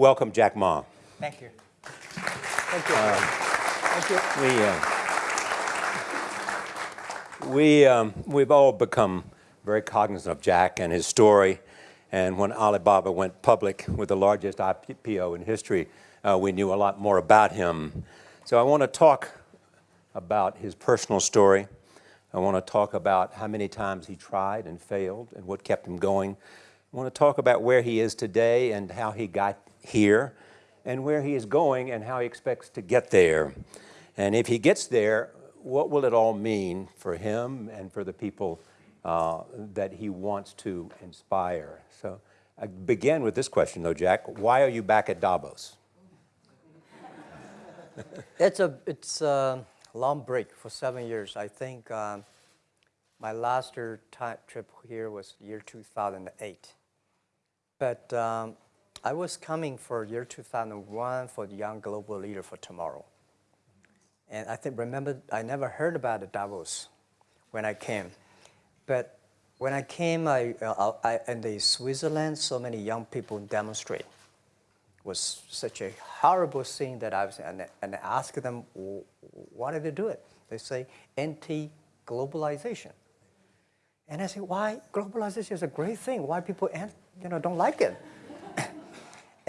welcome Jack Ma. Thank you. Thank you. Uh, Thank you. We, uh, we, um, we've all become very cognizant of Jack and his story. And when Alibaba went public with the largest IPO in history, uh, we knew a lot more about him. So I want to talk about his personal story. I want to talk about how many times he tried and failed and what kept him going. I want to talk about where he is today and how he got here and where he is going and how he expects to get there. And if he gets there, what will it all mean for him and for the people uh, that he wants to inspire? So I begin with this question though, Jack. Why are you back at Davos? it's a it's a long break for seven years. I think um, my last trip here was year 2008. But um, I was coming for year 2001 for the Young Global Leader for Tomorrow. And I think, remember, I never heard about the Davos when I came. But when I came, I, uh, I, in the Switzerland, so many young people demonstrate. It was such a horrible thing that I was, and, and I asked them, why did they do it? They say, anti-globalization. And I say, why? Globalization is a great thing. Why people, you know, don't like it?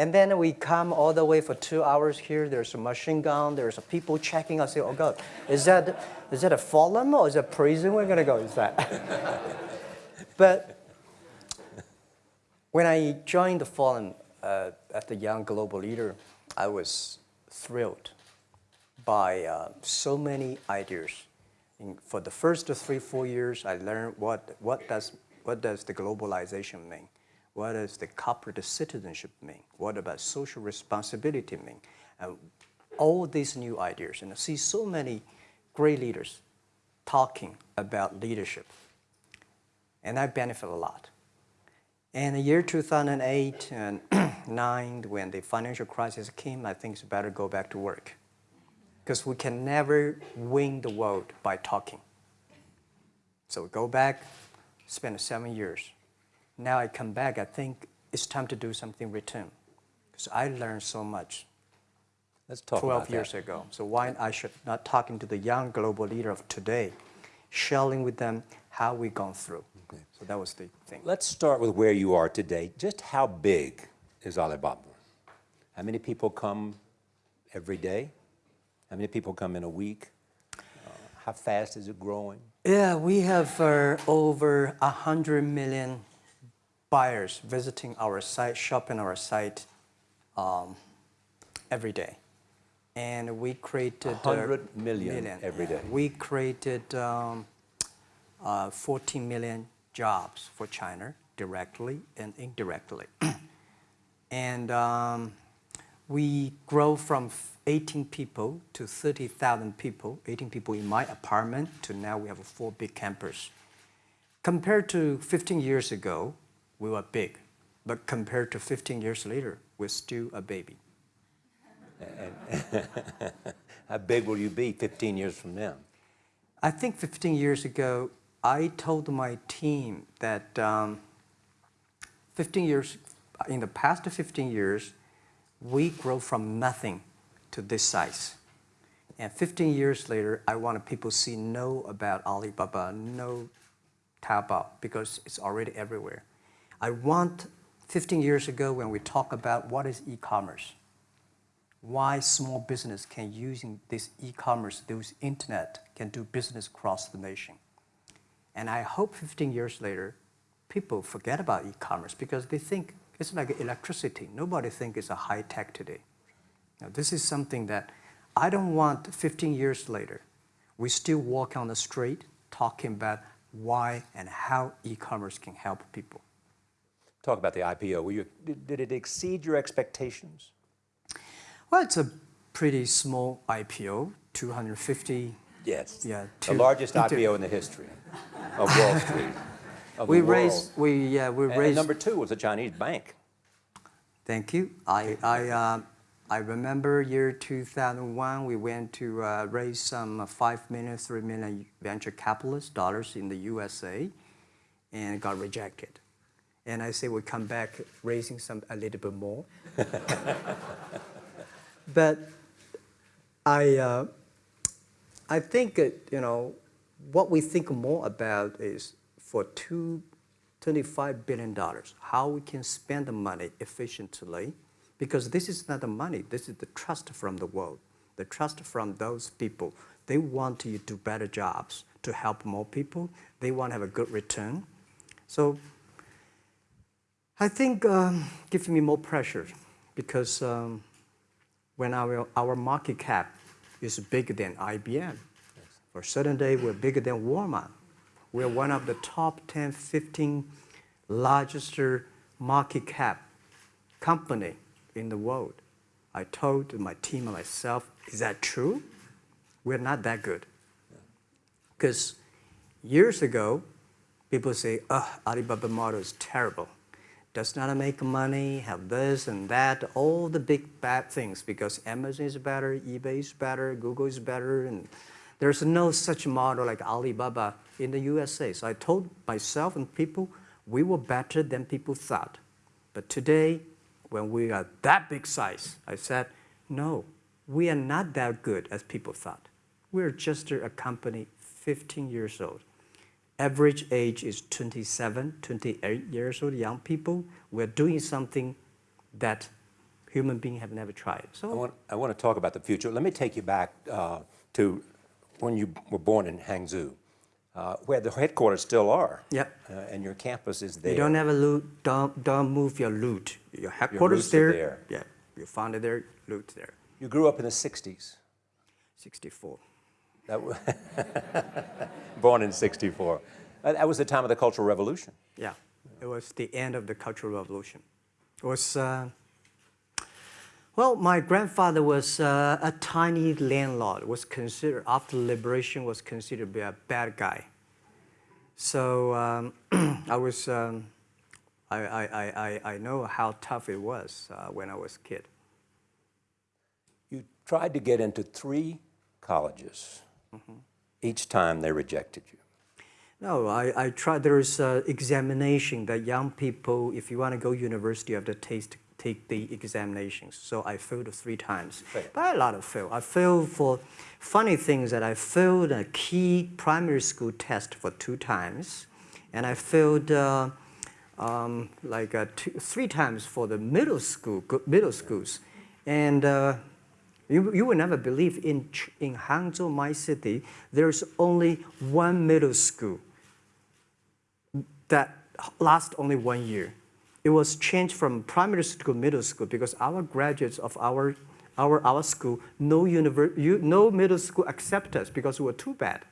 And then we come all the way for two hours here. There's a machine gun. There's people checking. I say, oh God, is that, is that a forum or is that prison we're going to go? Is that? but when I joined the forum uh, at the Young Global Leader, I was thrilled by uh, so many ideas. For the first three, four years, I learned what, what, does, what does the globalization mean. What does the corporate citizenship mean? What about social responsibility mean? And all these new ideas. And I see so many great leaders talking about leadership. And I benefit a lot. In the year 2008 and 9, when the financial crisis came, I think it's better go back to work. Because we can never win the world by talking. So we go back, spend seven years now I come back, I think it's time to do something return. Because I learned so much Let's talk 12 years that. ago. So why I should not talking to the young global leader of today, sharing with them how we gone through. Okay. So that was the thing. Let's start with where you are today. Just how big is Alibaba? How many people come every day? How many people come in a week? Uh, how fast is it growing? Yeah, we have uh, over 100 million buyers visiting our site, shopping our site um, every day. And we created 100 uh, million, million every day. We created um, uh, 14 million jobs for China directly and indirectly. and um, we grow from 18 people to 30,000 people, 18 people in my apartment to now we have four big campers. Compared to 15 years ago, we were big. But compared to 15 years later, we're still a baby. How big will you be 15 years from now? I think 15 years ago, I told my team that um, 15 years, in the past 15 years, we grow from nothing to this size. And 15 years later, I want people to see know about Alibaba, know Taobao, because it's already everywhere. I want 15 years ago when we talk about what is e-commerce, why small business can using this e-commerce, this internet, can do business across the nation. And I hope 15 years later, people forget about e-commerce because they think it's like electricity. Nobody thinks it's a high tech today. Now, this is something that I don't want 15 years later, we still walk on the street talking about why and how e-commerce can help people talk about the IPO. You, did, did it exceed your expectations? Well, it's a pretty small IPO, 250. Yes, yeah, the largest IPO in the history of Wall Street. Of we raised, we yeah, we and, raised. And number two was a Chinese bank. Thank you. I I uh, I remember year 2001. We went to uh, raise some five million, three million venture capitalist dollars in the USA, and got rejected. And I say we come back raising some a little bit more. but I, uh, I think uh, you know what we think more about is for two, $25 billion, how we can spend the money efficiently, because this is not the money, this is the trust from the world, the trust from those people. They want you to do better jobs to help more people. They want to have a good return. So I think um, gives me more pressure because um, when our, our market cap is bigger than IBM, for a certain day we're bigger than Walmart. We're one of the top 10, 15 largest market cap company in the world. I told my team and myself, is that true? We're not that good. Because years ago, people say, oh, Alibaba model is terrible. Does not make money, have this and that, all the big bad things because Amazon is better, eBay is better, Google is better, and there's no such model like Alibaba in the USA. So I told myself and people, we were better than people thought. But today, when we are that big size, I said, no, we are not that good as people thought. We're just a company 15 years old. Average age is 27, 28 years old, young people. We're doing something that human beings have never tried. I So want, I want to talk about the future. Let me take you back uh, to when you were born in Hangzhou, uh, where the headquarters still are. Yep. Uh, and your campus is there. you don't ever loot, don't, don't move your loot. Your headquarters are there, there. Yeah, you found it there, loot there. You grew up in the 60s. 64. Born in 64. Uh, That was the time of the Cultural Revolution. Yeah, it was the end of the Cultural Revolution. It was, uh, well, my grandfather was uh, a tiny landlord, was considered, after liberation, was considered to be a bad guy. So um, I was, um, I, I, I, I- I know how tough it was uh, when I was a kid. You tried to get into three colleges. Each time they rejected you. No, I, I tried, there is uh, examination that young people, if you want to go university, you have to taste, take the examinations. So I failed three times. But a lot of fail. I failed for funny things that I failed a key primary school test for two times. And I failed uh, um, like uh, two, three times for the middle school, middle schools. And uh, you, you will never believe in, in Hangzhou, my city, there's only one middle school that lasts only one year. It was changed from primary school to middle school because our graduates of our, our, our school, no, univer- you, no middle school accept us because we were too bad.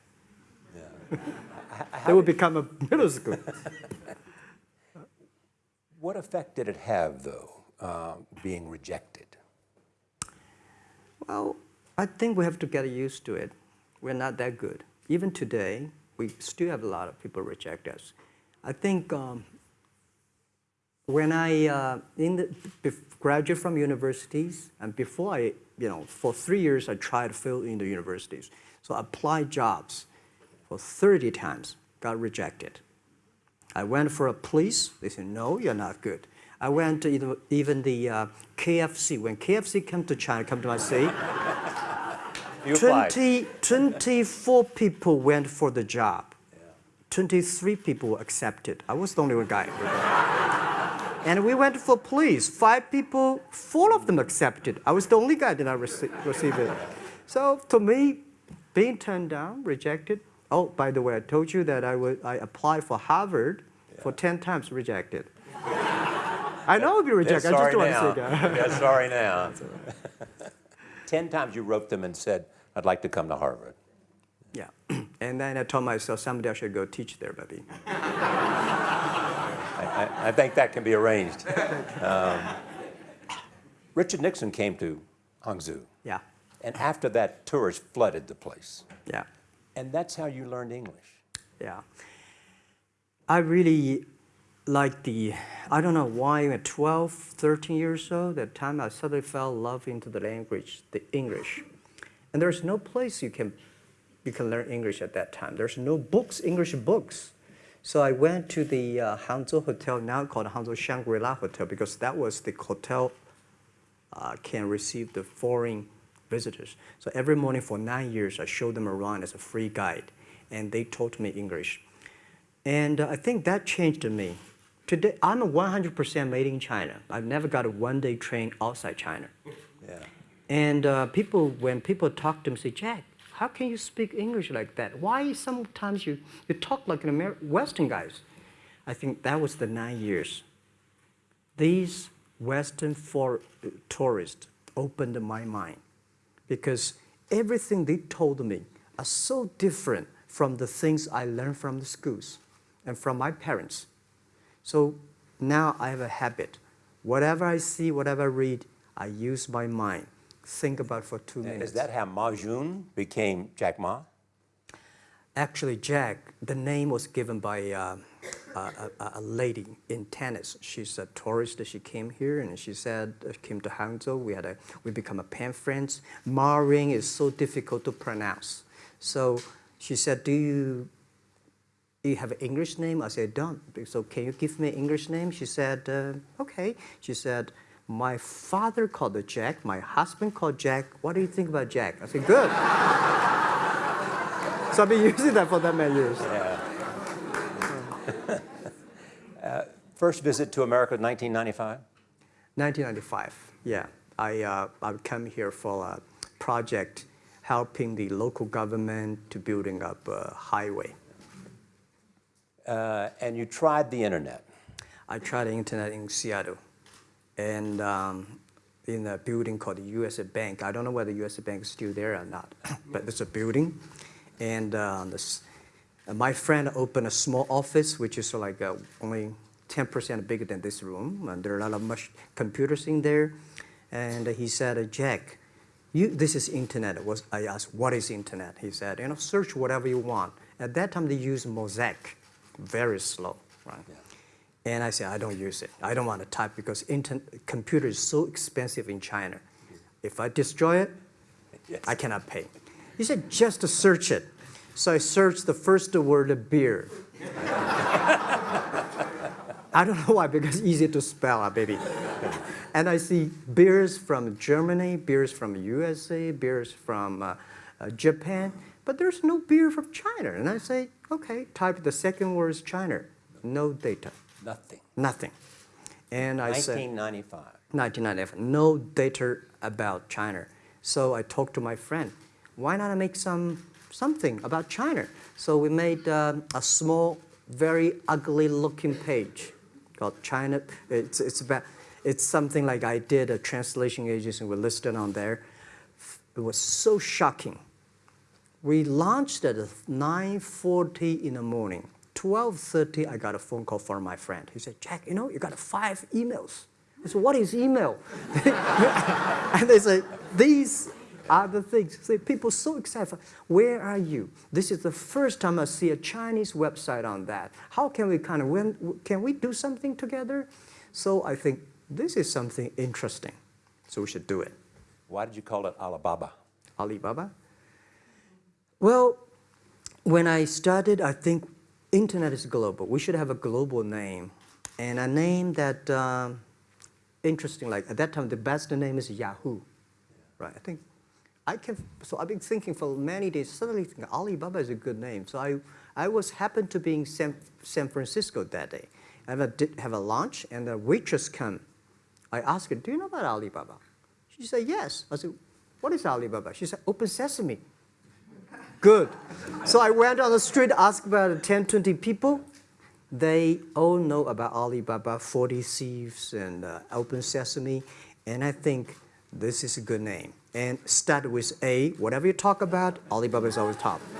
Yeah. they will become a middle school. What effect did it have, though, uh, being rejected? Well, I think we have to get used to it. We're not that good. Even today, we still have a lot of people reject us. I think um, when I uh, in the, graduate from universities, and before I, you know, for three years I tried to fill in the universities. So I applied jobs for 30 times, got rejected. I went for a police. They said, no, you're not good. I went to even, even the uh, KFC. When KFC came to China, come to my city, You 20, 24 people went for the job. 23 people accepted. I was the only one guy. and we went for police. Five people, four of them accepted. I was the only guy that I rece- received it. So to me, being turned down, rejected. Oh, by the way, I told you that I, would, I applied for Harvard for 10 times rejected. I know I'll be rejected. I just want now. to say that. They're sorry now. Ten times you wrote them and said, I'd like to come to Harvard. Yeah. And then I told myself someday I should go teach there, maybe. I, I, I think that can be arranged. Um, Richard Nixon came to Hangzhou, Yeah. and after that, tourists flooded the place. Yeah. And that's how you learned English. Yeah. I really like the, I don't know why at 12, 13 years old, that time I suddenly fell in love into the language, the English. And there's no place you can, you can learn English at that time. There's no books, English books. So I went to the uh, Hangzhou Hotel, now called Hangzhou Shangri-La Hotel, because that was the hotel uh, can receive the foreign visitors. So every morning for nine years, I showed them around as a free guide, and they taught me English. And uh, I think that changed me. Today, I'm 100% made in China. I've never got a one-day train outside China. Yeah. And uh, people, when people talk to me, say, Jack, how can you speak English like that? Why sometimes you, you talk like an Amer- Western guys? I think that was the nine years. These Western for, tourists opened my mind because everything they told me are so different from the things I learned from the schools and from my parents. So now I have a habit. Whatever I see, whatever I read, I use my mind. Think about for two And minutes. is that how Ma Yun became Jack Ma? Actually, Jack, the name was given by uh, a, a, a lady in tennis. She's a tourist. She came here and she said, uh, came to Hangzhou. We had a, we become a pen friends. Ma Ring is so difficult to pronounce. So she said, do you, you have an English name? I said, don't. So can you give me an English name? She said, uh, okay. She said, my father called Jack. My husband called Jack. What do you think about Jack? I said, good. so I've been using that for that many years. Yeah. First visit to America, 1995? 1995, yeah. I, uh, I come here for a project helping the local government to building up a highway. Uh, and you tried the internet. I tried the internet in Seattle and um, in a building called the USA Bank. I don't know whether USA Bank is still there or not, but it's a building. And uh, this, my friend opened a small office, which is like uh, only 10% bigger than this room. And there are a lot of much computers in there. And he said, Jack, you, this is internet. Was, I asked, what is internet? He said, you know, search whatever you want. At that time, they used Mosaic, very slow, right? And I said, I don't use it. I don't want to type because internet, computer is so expensive in China. If I destroy it, Yes. I cannot pay. He said, just to search it. So I searched the first word, beer. I don't know why, because it's easy to spell, uh, baby. and I see beers from Germany, beers from USA, beers from uh, uh, Japan, but there's no beer from China. And I say, okay, type the second word is China. No data, Nothing. nothing. And I said, 1995. 1995, no data about China. So I talked to my friend, why not I make some something about China? So we made um, a small, very ugly looking page called China. It's, it's about, it's something like I did a translation agency, we listed on there. It was so shocking. We launched at 9.40 in the morning. 12.30, I got a phone call from my friend. He said, Jack, you know, you got five emails. I said, what is email? and they say, these are the things. See, people so excited. Where are you? This is the first time I see a Chinese website on that. How can we kind of, when, can we do something together? So I think this is something interesting. So we should do it. Why did you call it Alibaba? Alibaba? Well, when I started, I think internet is global. We should have a global name. And a name that, um, interesting, like at that time, the best name is Yahoo. Right, I think, I can, so I've been thinking for many days, suddenly think Alibaba is a good name. So I, I was happened to be in San, San Francisco that day. I have a, did have a lunch and the waitress come. I asked her, do you know about Alibaba? She said, yes. I said, what is Alibaba? She said, Open Sesame. Good. So I went on the street, asked about 10, 20 people. They all know about Alibaba, 40 Thieves, and uh, Open Sesame. And I think this is a good name. And start with A. Whatever you talk about, Alibaba is always top.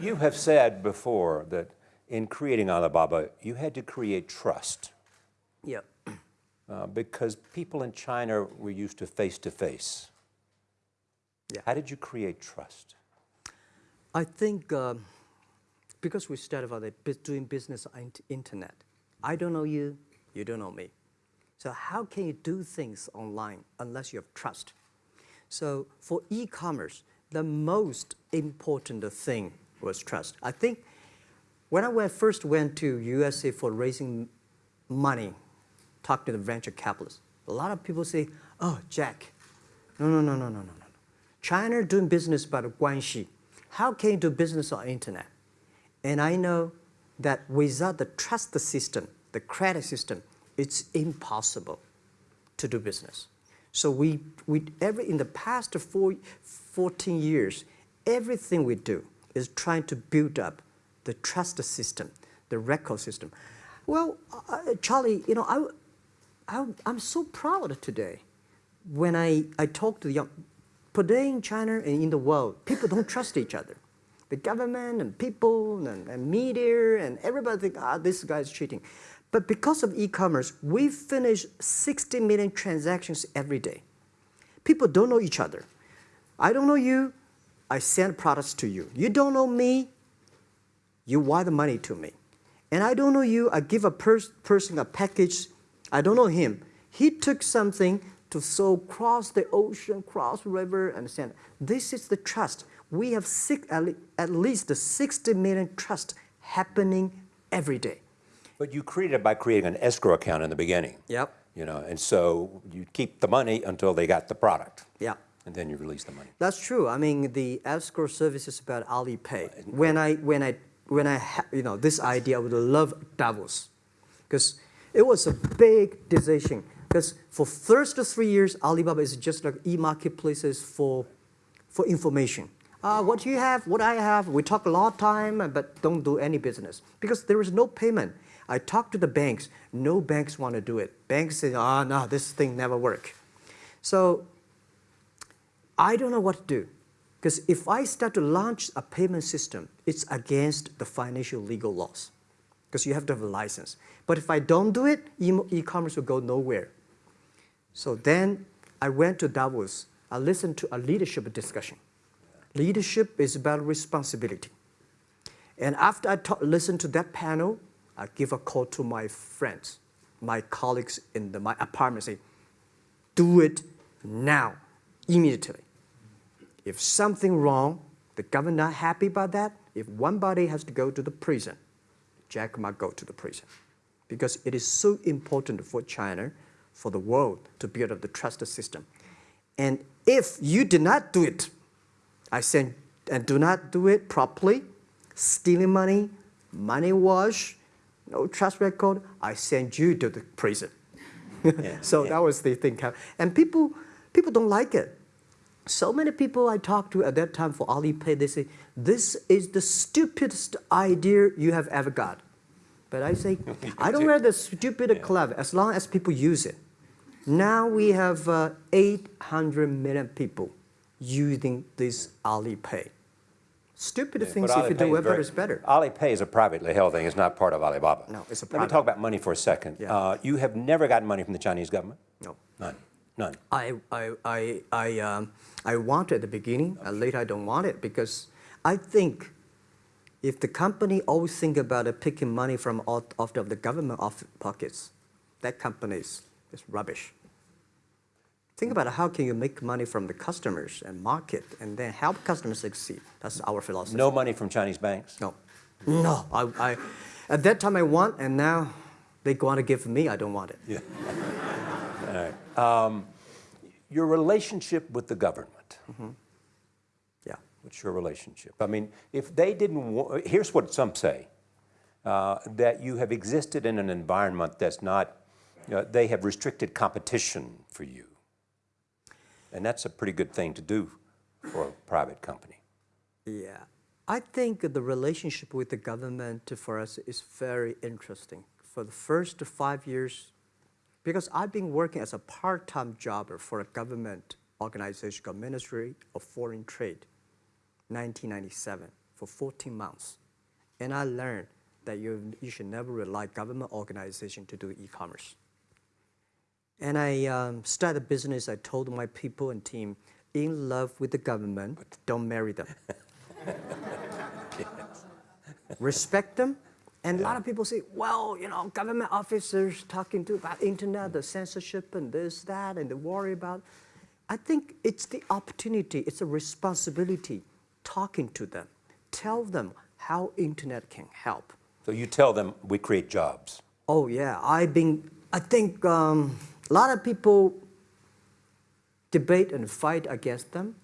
You have said before that in creating Alibaba, you had to create trust Yeah. uh, because people in China were used to face to face. Yeah. How did you create trust? I think um, because we started it, doing business on int- internet, I don't know you, you don't know me. So how can you do things online unless you have trust? So for e-commerce, the most important thing was trust. I think when I first went to USA for raising money, talk to the venture capitalists, a lot of people say, oh, Jack, no, no, no, no, no, no, no. China doing business by the guanxi. How can you do business on internet? And I know that without the trust system, the credit system, it's impossible to do business. So we, we every, in the past four, 14 years, everything we do is trying to build up the trust system, the record system. Well, uh, Charlie, you know, I, I, I'm so proud today when I, I talk to the young, today in China and in the world, people don't trust each other. The government and people and, and media and everybody think, ah, this guy is cheating. But because of e-commerce, we finish 60 million transactions every day. People don't know each other. I don't know you, I send products to you. You don't know me, you wire the money to me. And I don't know you, I give a pers person a package, I don't know him. He took something to so cross the ocean, cross river, and send. This is the trust. We have six, at, le at least 60 million trust happening every day. But you created it by creating an escrow account in the beginning. Yep. You know, and so you keep the money until they got the product. Yeah. And then you release the money. That's true. I mean, the escrow service is about Alipay. When I, when I, when I, you know, this idea, I would love Davos, because it was a big decision. Because for first three years, Alibaba is just like e-marketplaces for, for information. Uh, what you have, what I have, we talk a lot of time, but don't do any business. Because there is no payment. I talked to the banks. No banks want to do it. Banks say, oh, no, this thing never work. So I don't know what to do. Because if I start to launch a payment system, it's against the financial legal laws. Because you have to have a license. But if I don't do it, e-commerce will go nowhere. So then I went to Davos. I listened to a leadership discussion. Leadership is about responsibility. And after I listened to that panel, I give a call to my friends, my colleagues in the, my apartment, say, do it now, immediately. If something wrong, the government not happy about that, if one body has to go to the prison, Jack might go to the prison. Because it is so important for China, for the world, to build up the trust system. And if you did not do it, I said, and do not do it properly, stealing money, money wash, no trust record, I send you to the prison. Yeah, so yeah. that was the thing. And people, people don't like it. So many people I talked to at that time for Alipay, they say, this is the stupidest idea you have ever got. But I say, I don't wear the stupid yeah. clever as long as people use it. Now we have uh, 800 million people using this Alipay. Stupid yeah, things if you do better is better. Alipay is a privately held thing. It's not part of Alibaba. No, it's a private. Let me talk about money for a second. Yeah. Uh, you have never gotten money from the Chinese government? No. None? None? I, I, I, I, um, I want it at the beginning, and later I don't want it because I think if the company always think about it, picking money from out, of the government off pockets, that company is, is rubbish. Think about how can you make money from the customers and market and then help customers succeed. That's our philosophy. No money from Chinese banks? No. No. I, I, at that time I want, and now they want to give me, I don't want it. Yeah. All right. Um, your relationship with the government. Mm -hmm. Yeah. What's your relationship? I mean, if they didn't, here's what some say, uh, that you have existed in an environment that's not, uh, they have restricted competition for you. And that's a pretty good thing to do for a private company. Yeah. I think the relationship with the government for us is very interesting. For the first five years, because I've been working as a part-time jobber for a government organization called Ministry of Foreign Trade, 1997, for 14 months. And I learned that you, you should never rely government organization to do e-commerce. And I um, started a business. I told my people and team, in love with the government, don't marry them. yes. Respect them. And yeah. a lot of people say, well, you know, government officers talking to about internet, the censorship and this, that, and they worry about. I think it's the opportunity, it's a responsibility talking to them, tell them how internet can help. So you tell them we create jobs. Oh yeah, I've been. I think um, a lot of people debate and fight against them,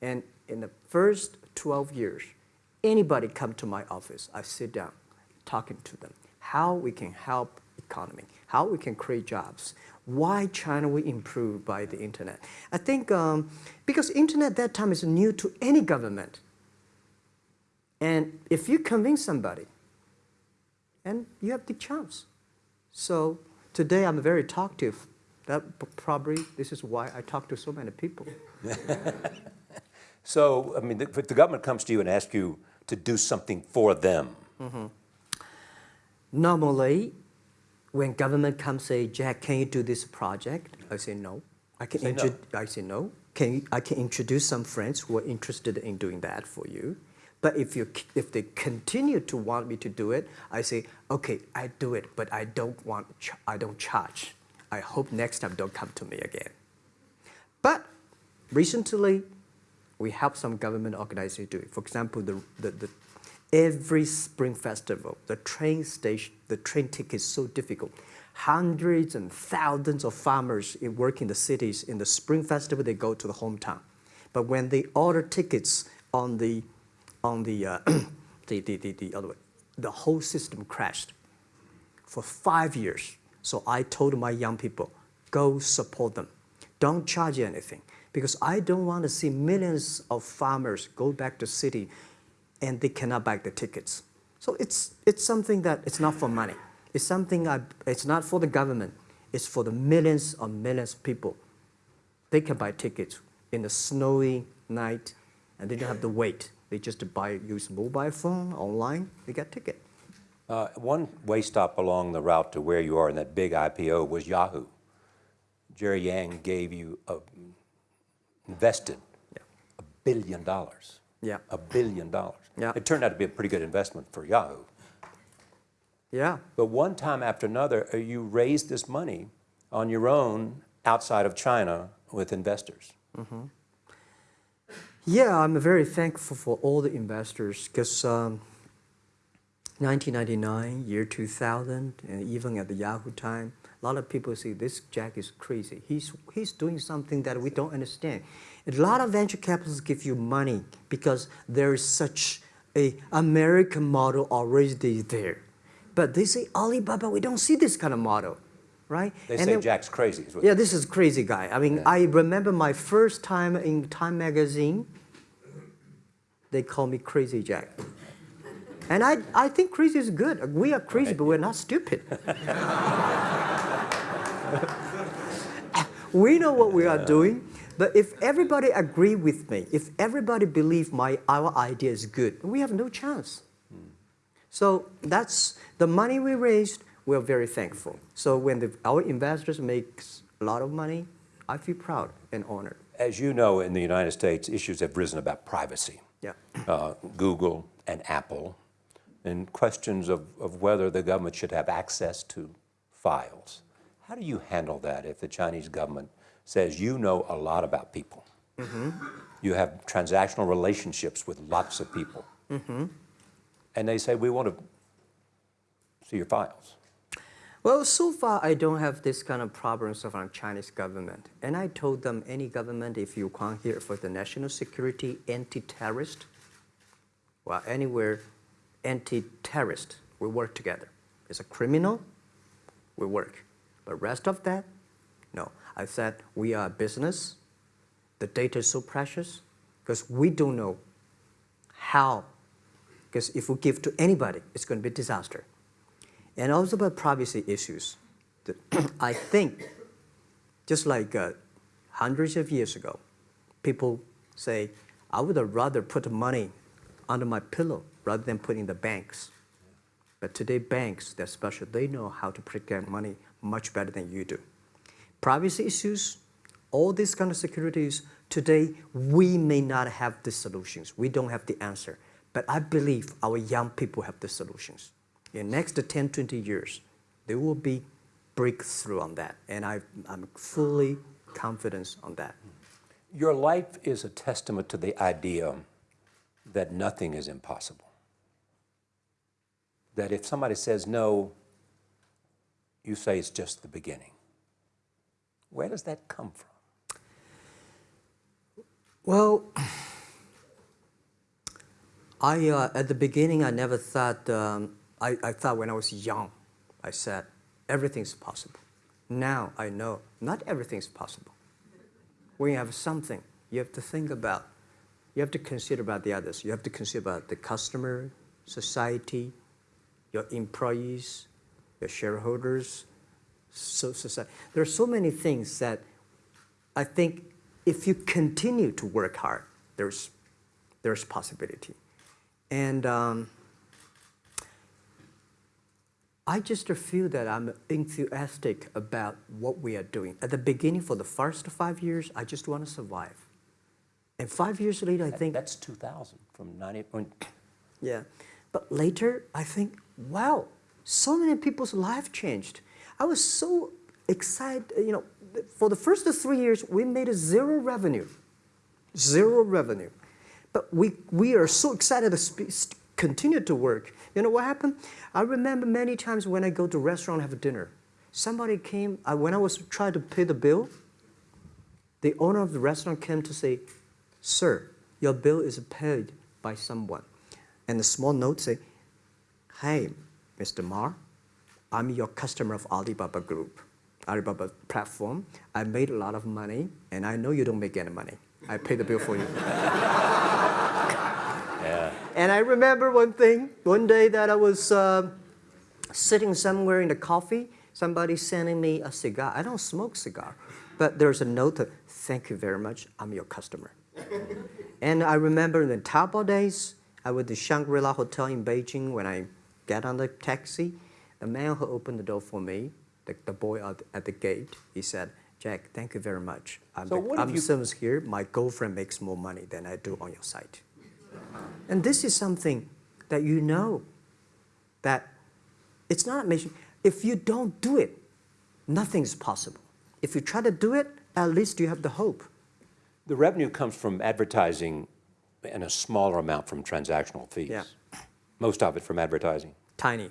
and in the first 12 years, anybody come to my office, I sit down, talking to them, how we can help economy, how we can create jobs, why China will improve by the internet. I think um, because internet that time is new to any government, and if you convince somebody, and you have the chance. So today I'm very talkative. That probably this is why I talk to so many people. So, I mean, if the government comes to you and asks you to do something for them, mm-hmm. Normally, when government comes say, Jack, can you do this project? I say no. I can. Say no. I say no. Can you, I can introduce some friends who are interested in doing that for you. But if you if they continue to want me to do it, I say okay, I do it, but I don't want ch- I don't charge. I hope next time don't come to me again. But recently, we help some government organizations do it. For example, the, the, the, every spring festival, the train station, the train ticket is so difficult. Hundreds and thousands of farmers work in the cities. In the spring festival, they go to the hometown. But when they order tickets on the, on the, uh, the, the, the, the other way, the whole system crashed for five years. So I told my young people, go support them. Don't charge anything. Because I don't want to see millions of farmers go back to city and they cannot buy the tickets. So it's, it's something that it's not for money. It's something I, it's not for the government. It's for the millions of millions of people. They can buy tickets in the snowy night and they don't have to wait. They just buy, use mobile phone online, they get ticket. Uh, one way stop along the route to where you are in that big IPO was Yahoo. Jerry Yang gave you a, invested Yeah. a billion dollars. Yeah. A billion dollars. Yeah. It turned out to be a pretty good investment for Yahoo. Yeah. But one time after another, uh, you raised this money on your own outside of China with investors. Yeah, I'm very thankful for all the investors because um, 1999, year 2000, and even at the Yahoo time, a lot of people say this Jack is crazy. He's, he's doing something that we don't understand. A lot of venture capitalists give you money because there is such a American model already there. But they say Alibaba, we don't see this kind of model, right? They And say then- Jack's crazy. yeah, this is crazy guy. I mean, I remember my first time in Time magazine. They call me Crazy Jack. And I, I think crazy is good. We are crazy, but we're not stupid. we know what we are doing. But if everybody agree with me, if everybody believe my our idea is good, we have no chance. So that's the money we raised. We're very thankful. So when the, our investors makes a lot of money, I feel proud and honored. As you know, in the United States, issues have risen about privacy. Yeah. Uh, Google and Apple, and questions of, of whether the government should have access to files. How do you handle that if the Chinese government says you know a lot about people? Mm-hmm. You have transactional relationships with lots of people. Mm-hmm. And they say, we want to see your files. Well, so far I don't have this kind of problems from Chinese government. And I told them any government, if you come here for the national security, anti-terrorist, well, anywhere, anti-terrorist, we work together. It's a criminal, we work. But rest of that, no. I said we are a business. The data is so precious because we don't know how. Because if we give to anybody, it's going to be disaster and also about privacy issues. I think, just like uh, hundreds of years ago, people say, I would rather put money under my pillow rather than put in the banks. But today, banks, they're special. They know how to protect money much better than you do. Privacy issues, all these kind of securities, today, we may not have the solutions. We don't have the answer. But I believe our young people have the solutions. In next 10, 20 years, there will be breakthrough on that. And I, I'm fully confident on that. Your life is a testament to the idea that nothing is impossible. That if somebody says no, you say it's just the beginning. Where does that come from? Well, I uh, at the beginning I never thought. Um, I, I thought when I was young, I said everything's possible. Now I know not everything's possible. When you have something, you have to think about. You have to consider about the others. You have to consider about the customer, society, your employees, your shareholders, so society. There are so many things that I think if you continue to work hard, there's, there's possibility. And um, I just feel that I'm enthusiastic about what we are doing. At the beginning, for the first five years, I just want to survive. And five years later, I think, That's 2000 from 90. yeah. But later, I think, wow, so many people's life changed. I was so excited, you know, for the first three years, we made zero revenue, zero revenue. But we, we are so excited to continue to work. You know what happened? I remember many times when I go to restaurant have dinner, somebody came, uh, when I was trying to pay the bill, the owner of the restaurant came to say, Sir, your bill is paid by someone. And the small note say, Hey, Mr. Ma, I'm your customer of Alibaba Group, Alibaba platform. I made a lot of money, and I know you don't make any money. I pay the bill for you. Yeah. And I remember one thing, one day that I was uh, sitting somewhere in the coffee, somebody sending me a cigar. I don't smoke cigar, but there's a note, that, thank you very much, I'm your customer. and I remember in the Taobao days, I was at the Shangri-La Hotel in Beijing when I get on the taxi, the man who opened the door for me, the, the boy at, at the gate, he said, Jack, thank you very much. I'm, So the, I'm you- service here. My girlfriend makes more money than I do on your site. And this is something that you know that it's not a mission. If you don't do it, nothing's possible. If you try to do it, at least you have the hope. The revenue comes from advertising and a smaller amount from transactional fees. Yeah. Most of it from advertising. Tiny.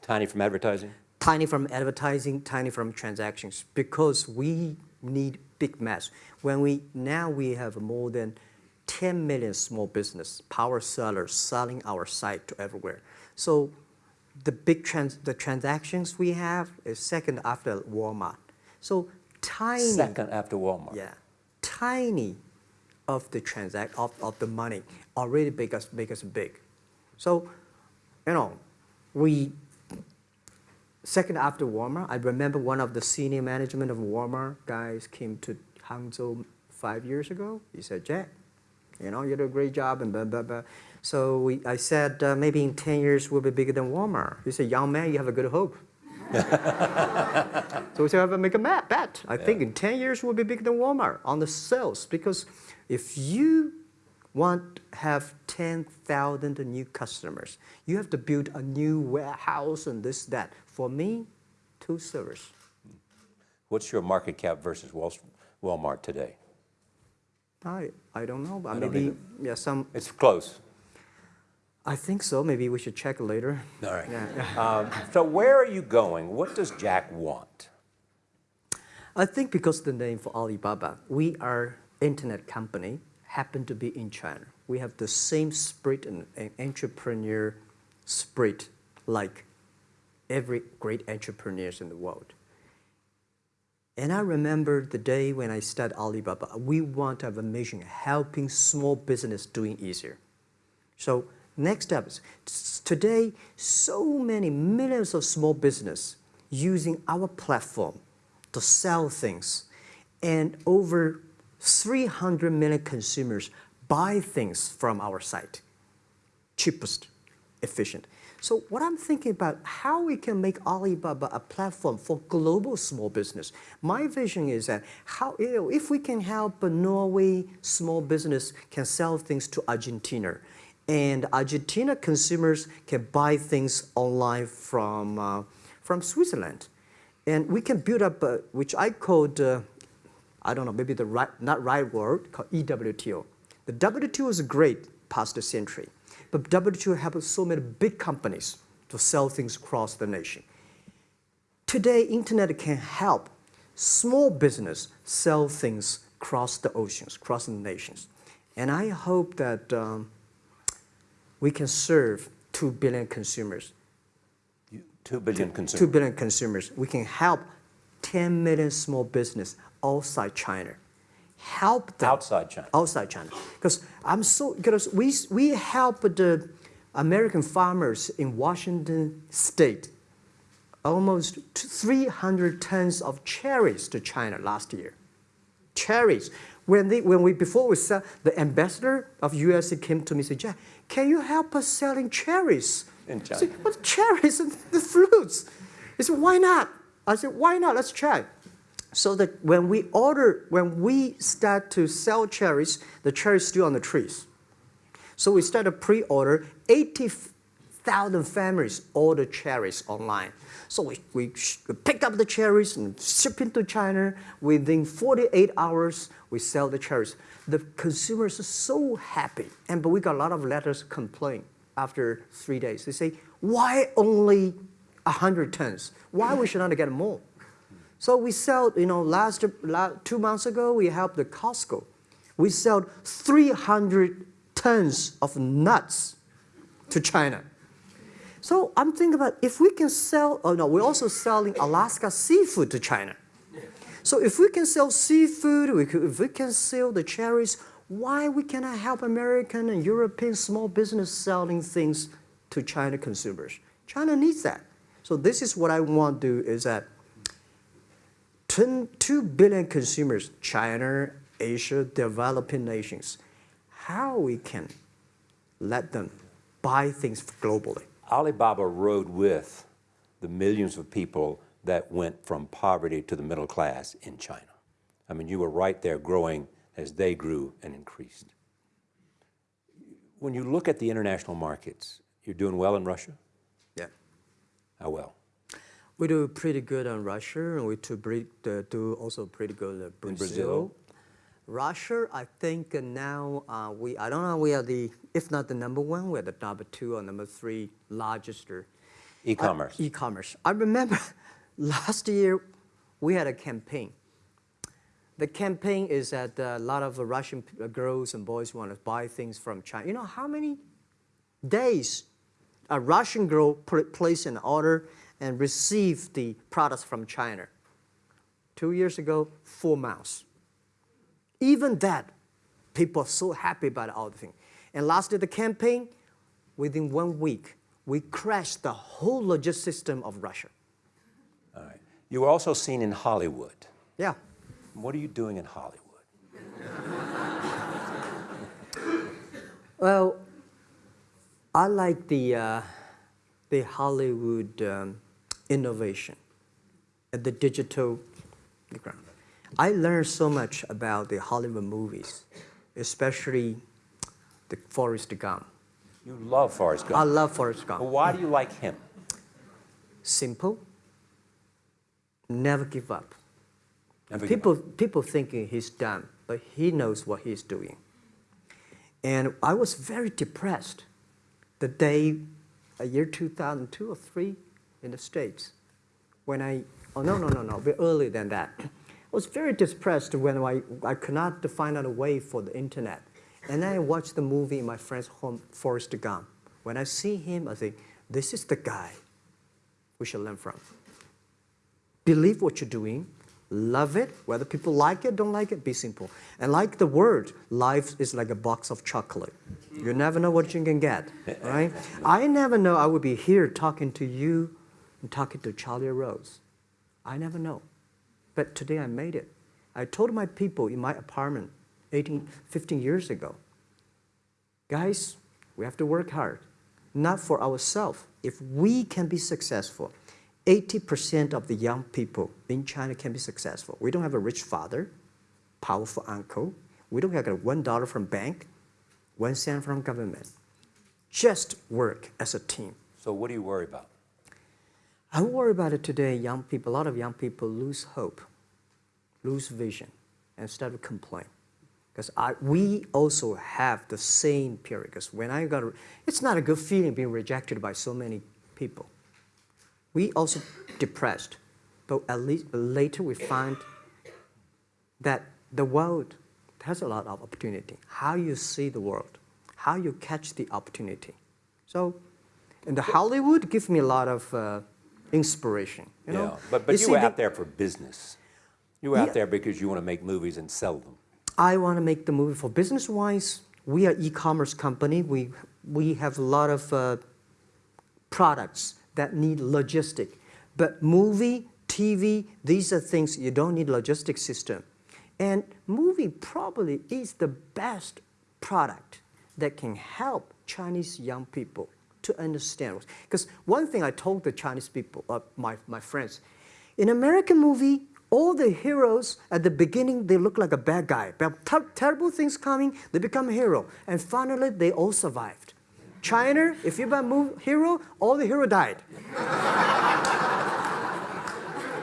Tiny from advertising? Tiny from advertising, tiny from transactions, because we need big mass. When we now we have more than 10 million small business power sellers selling our site to everywhere. So the big trans, the transactions we have is second after Walmart. So tiny. Second after Walmart. Yeah, tiny of the transact of, of the money already make us make us big. So, you know, we second after Walmart. I remember one of the senior management of Walmart guys came to Hangzhou five years ago. He said, Jack, you know, you did a great job and blah blah blah. So we, I said, uh, maybe in 10 years we'll be bigger than Walmart. He said, young man, you have a good hope. So we said, make a bet. bet. I think in 10 years we'll be bigger than Walmart on the sales because if you want to have 10,000 new customers, you have to build a new warehouse and this, that. For me, two servers. What's your market cap versus Wal- Walmart today? I, I don't know, but I don't maybe, yeah, some, It's close. I think so. Maybe we should check later. All right. Yeah. Um, so where are you going? What does Jack want? I think because the name for Alibaba, we are internet company, happen to be in China. We have the same spirit and, entrepreneur spirit like every great entrepreneurs in the world. And I remember the day when I started Alibaba, we want to have a mission helping small business doing easier. So next is today, so many millions of small business using our platform to sell things, and over 300 million consumers buy things from our site. Cheapest, efficient. So what I'm thinking about how we can make Alibaba a platform for global small business. My vision is that how you know if we can help a Norway small business can sell things to Argentina, and Argentina consumers can buy things online from uh, from Switzerland, and we can build up which I called uh, I don't know maybe the right not right word called EWTO. The WTO is great past the century. But WTO helped so many big companies to sell things across the nation. Today, internet can help small business sell things across the oceans, across the nations. And I hope that um, we can serve 2 billion consumers. Two billion consumers. billion consumers. We can help 10 million small business outside China. Help them Outside China. outside China. Because I'm so because we we help the American farmers in Washington State almost 300 tons of cherries to China last year. Cherries. When they when we before we sell, the ambassador of USA came to me and said, Jack, can you help us selling cherries? In China. said, what cherries and the fruits? He said, why not? I said, why not? Let's try. So that when we order, when we start to sell cherries, the cherries still on the trees. So we started pre-order. 80,000 families order cherries online. So we, we sh- we pick up the cherries and ship into China. Within 48 hours, we sell the cherries. The consumers are so happy. And but we got a lot of letters complain after three days. They say, why only 100 tons? Why we should not get more? So we sell, you know, last, la two months ago, we helped the Costco. We sold 300 tons of nuts to China. So I'm thinking about if we can sell, oh no, we're also selling Alaska seafood to China. So if we can sell seafood, we could, if we can sell the cherries, why we cannot help American and European small business selling things to China consumers? China needs that. So this is what I want to do is that 10 2 billion consumers, China, Asia, developing nations, how we can let them buy things globally. Alibaba rode with the millions of people that went from poverty to the middle class in China. I mean, you were right there growing as they grew and increased. When you look at the international markets, you're doing well in Russia? How well? We do pretty good on Russia, and we do, uh, do also pretty good at Brazil. Brazil? Russia, I think uh, now uh, we, I don't know, we are the, if not the number one, we're the number two or number three largest uh, E-commerce. e-commerce. I remember last year we had a campaign. The campaign is that uh, a lot of uh, Russian uh, girls and boys want to buy things from China. You know how many days a Russian girl pl- place an order and received the products from China? Two years ago, four months. Even that, people are so happy about all the thing. And last year, the campaign, within one week, we crashed the whole logistics system of Russia. All right. You were also seen in Hollywood. Yeah. What are you doing in Hollywood? Well, I like the, uh, the Hollywood um, innovation and the digital background. I learned so much about the Hollywood movies, especially the Forrest Gump. You love Forrest Gump. I love Forrest Gump. why do you like him? Simple, never give up. Never give People, people thinking he's done, but he knows what he's doing. And I was very depressed the day, a year 2002 or three, in the States, when I, oh no, no, no, no, a bit earlier than that. I was very depressed when I, I could not find out a way for the internet. And then I watched the movie in my friend's home, Forrest Gump. When I see him, I think, this is the guy we should learn from believe what you're doing, love it, whether people like it, don't like it, be simple. And like the word, life is like a box of chocolate. You never know what you can get, right? I never know I would be here talking to you and talking to Charlie Rose. I never know. But today I made it. I told my people in my apartment 18, 15 years ago, guys, we have to work hard, not for ourselves. If we can be successful, 80% of the young people in China can be successful. We don't have a rich father, powerful uncle. We don't have a one dollar from bank, one cent from government. Just work as a team. So what do you worry about? I worry about it today. Young people, a lot of young people lose hope, lose vision, and start to complain. Because I, we also have the same period. Because when I got, it's not a good feeling being rejected by so many people. We also depressed, but at least later we find that the world has a lot of opportunity. How you see the world, how you catch the opportunity. So, and the Hollywood gives me a lot of uh, inspiration. You know, yeah, but, but you, see were the- out there for business. You were out Yeah. there because you want to make movies and sell them. I want to make the movie for business wise. We are e-commerce company. We we have a lot of uh, products that need logistic, but movie, TV, these are things you don't need logistic system, and movie probably is the best product that can help Chinese young people to understand. Because one thing I told the Chinese people, uh, my my friends, in American movie, all the heroes at the beginning they look like a bad guy. But ter- terrible things coming, they become a hero, and finally they all survived. China, if you're a move hero, all the hero died.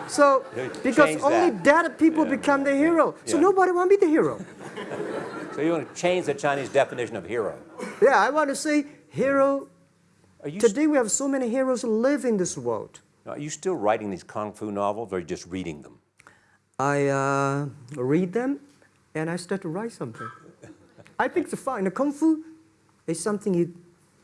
so because change only that. dead people Yeah, become the hero, so Yeah. nobody want to be the hero. So you want to change the Chinese definition of hero. Yeah, I want to say hero. You, Today we have so many heroes live in this world. are you still writing these kung fu novels or are you just reading them? I uh, read them and I start to write something. I think it's fun. The kung fu is something you,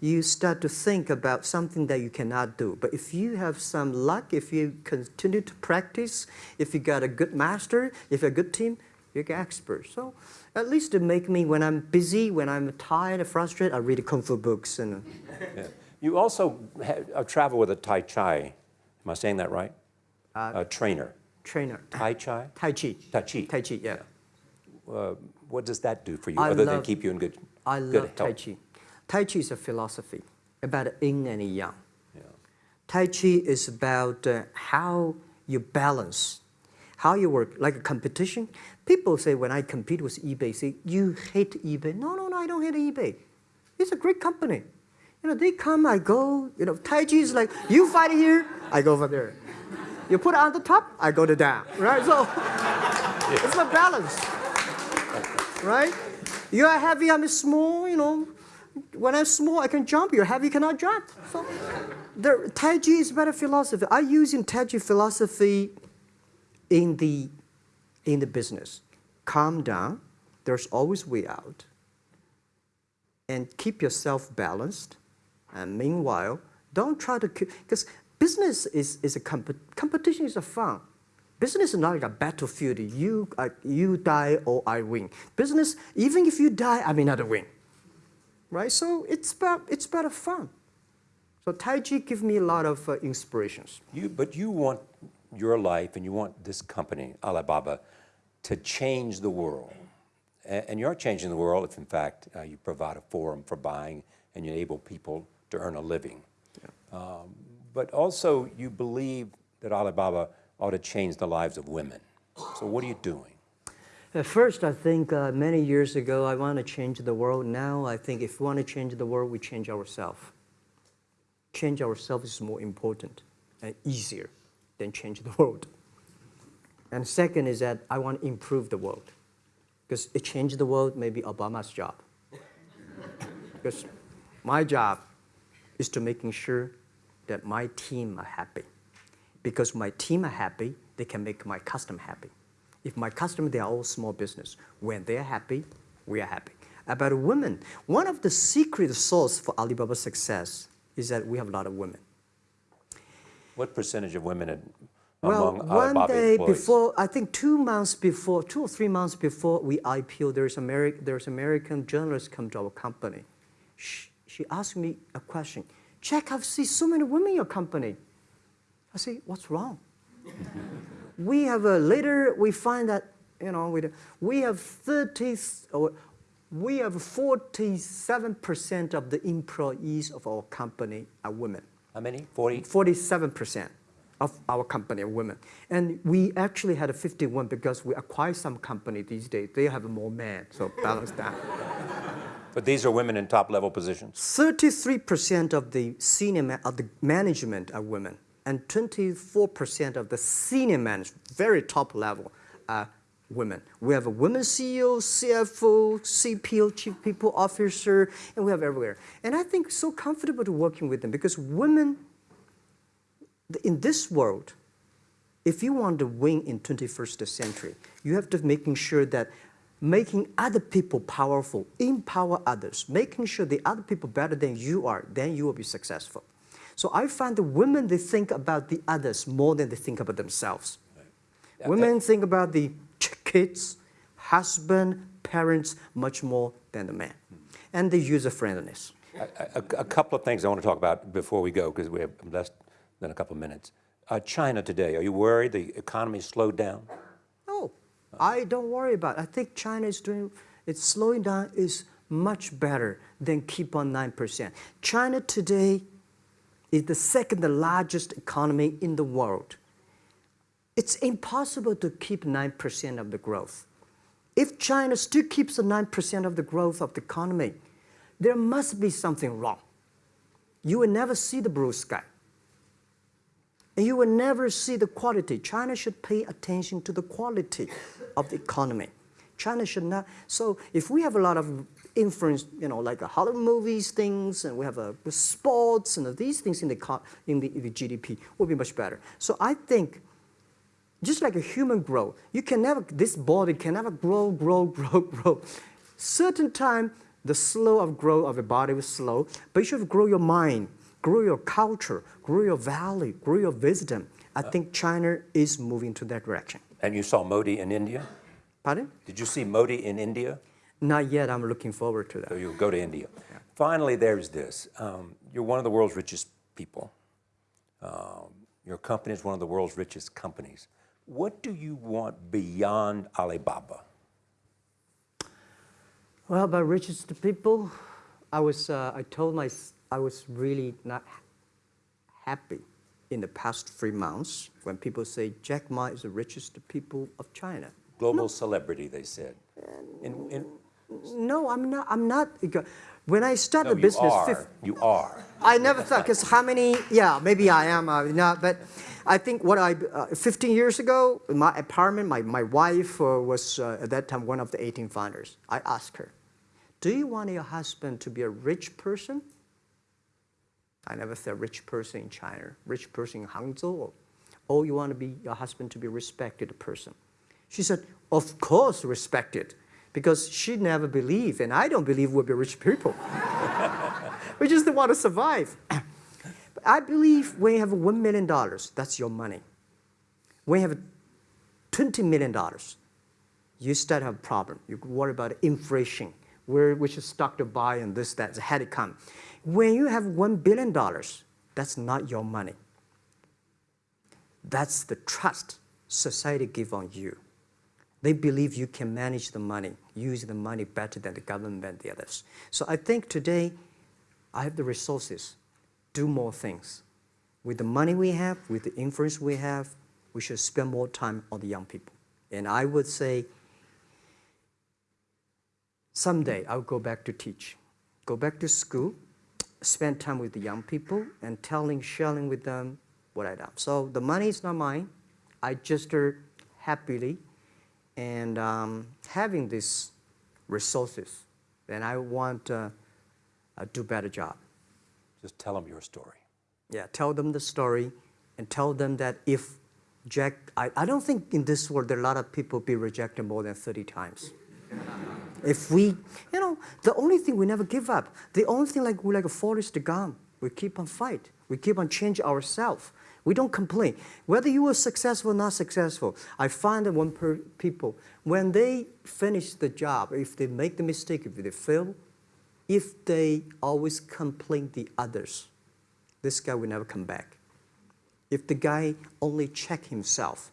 you start to think about something that you cannot do. But if you have some luck, if you continue to practice, if you got a good master, if you're a good team, you're an expert. So at least to make me, when I'm busy, when I'm tired, and frustrated, I read kung fu books. And Yeah. You also ha- uh, travel with a Tai Chi. Am I saying that right? Uh, a trainer. trainer, Tai Chi? Tai Chi. Tai Chi. Tai Chi, yeah. Uh, what does that do for you I other than keep you in good, I good love Tai health? Chi. Tai Chi is a philosophy about yin and yang. Yeah. Tai Chi is about uh, how you balance, how you work, like a competition. People say when I compete with eBay, say, you hate eBay. No, no, no, I don't hate eBay. It's a great company. You know, they come, I go, you know, Tai Chi is like, you fight here, I go over there. You put it on the top, I go to down, right? So it's a balance, right? You are heavy, I'm small, you know. When I'm small, I can jump. You're heavy, cannot jump. So the Tai Chi is better philosophy. I use in Tai Chi philosophy in the in the business. Calm down. There's always way out. And keep yourself balanced. And meanwhile, don't try to because business is, is a comp- competition is a fun. Business is not like a battlefield. You uh, you die or I win. Business, even if you die, I may not win. Right? So it's about it's better fun. So Tai Chi gives me a lot of uh, inspirations. You, but you want your life and you want this company, Alibaba, to change the world. A- And you're changing the world if, in fact, uh, you provide a forum for buying and you enable people to earn a living. Um, but also, you believe that Alibaba ought to change the lives of women. So, what are you doing? At first, I think uh, many years ago, I want to change the world. Now, I think if we want to change the world, we change ourselves. Change ourselves is more important and easier than change the world. And second is that I want to improve the world. Because it changed the world, maybe Obama's job. because my job is to making sure that my team are happy. Because my team are happy, they can make my customer happy. If my customer, they are all small business. When they're happy, we are happy. About women, one of the secret source for Alibaba's success is that we have a lot of women. What percentage of women in- Well, among one Alibaba day employees? before, I think two months before, two or three months before we IPO, there's Ameri- there's American journalist come to our company. She, she asked me a question. Jack, I've seen so many women in your company. I say, what's wrong? We have a later we find that you know we, we have 30 or we have 47% of the employees of our company are women. How many? 40? 47% of our company are women. And we actually had a 51 because we acquired some company these days. They have more men, so balance that. But these are women in top level positions. 33% of the senior of the management are women, and 24% of the senior management, very top level, are women. We have a women CEO, CFO, CPO, Chief People Officer, and we have everywhere. And I think so comfortable to working with them because women in this world, if you want to win in 21st century, you have to making sure that making other people powerful, empower others, making sure the other people better than you are, then you will be successful. So I find the women, they think about the others more than they think about themselves. Yeah, Women think about the kids, husband, parents much more than the man. And the user friendliness. A, a- a couple of things I want to talk about before we go, because we have less than a couple of minutes. Uh, China today, are you worried the economy slowed down? No, I don't worry about it. I think China is doing, it's slowing down is much better than keep on 9%. China today is the second largest economy in the world. It's impossible to keep 9% of the growth. If China still keeps the 9% of the growth of the economy, there must be something wrong. You will never see the blue sky. And you will never see the quality. China should pay attention to the quality of the economy. China should not. So if we have a lot of influence, you know, like the Hollywood movies, things, and we have uh, sports and these things in the, in the, in the GDP, will be much better. So I think just like a human grow, you can never, this body can never grow, grow, grow, grow. Certain time, the slow of growth of the body is slow, but you should grow your mind, grow your culture, grow your value, grow your wisdom. I think China is moving to that direction. And you saw Modi in India? Pardon? Did you see Modi in India? Not yet. I'm looking forward to that. So you'll go to India. Finally, there's this. Um, you're one of the world's richest people. Um, your company is one of the world's richest companies. What do you want beyond Alibaba? Well, about richest people, I was, uh, I told my, I was really not happy in the past three months when people say Jack Ma is the richest people of China. Global celebrity, they said. In, in, No, I'm not. I'm not. When I no, started you business, are. fif- You are. I never thought because how many? Yeah, maybe I am. Uh, not, but I think what I uh, 15 years ago, my apartment, my my wife uh, was uh, at that time one of the 18 founders. I asked her, "Do you want your husband to be a rich person?" I never said rich person in China, rich person in Hangzhou, or oh, you want to be your husband to be a respected person. She said, "Of course, respected." Because she never believed, and I don't believe we'll be rich people. we just want to survive. But I believe when you have $1 million, that's your money. When you have $20 million, you start to have a problem. You worry about inflation, where which stock to buy and this, that, had it come. When you have $1 billion, that's not your money. That's the trust society give on you. They believe you can manage the money, use the money better than the government and the others. So I think today I have the resources, do more things. With the money we have, with the influence we have, we should spend more time on the young people. And I would say someday I'll go back to teach, go back to school, spend time with the young people and telling, sharing with them what I done. So the money is not mine. I just happily and um, having these resources, then I want to uh, do better job. Just tell them your story. Yeah, tell them the story and tell them that if Jack, I, I don't think in this world there are a lot of people be rejected more than 30 times. if we, you know, the only thing we never give up, the only thing like we like a Forrest Gump, we keep on fight. We keep on change ourselves. We don't complain. Whether you were successful or not successful, I find that when per, people, when they finish the job, if they make the mistake, if they fail, if they always complain the others, this guy will never come back. If the guy only check himself,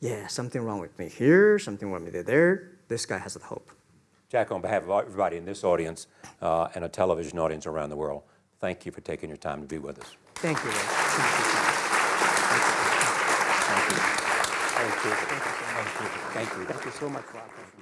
yeah, something wrong with me here, something wrong with me there, this guy has a hope. Jack, on behalf of everybody in this audience uh, and a television audience around the world, thank you for taking your time to be with us. Thank you. Ray. Thank you so much. Thank you. Thank you. So much.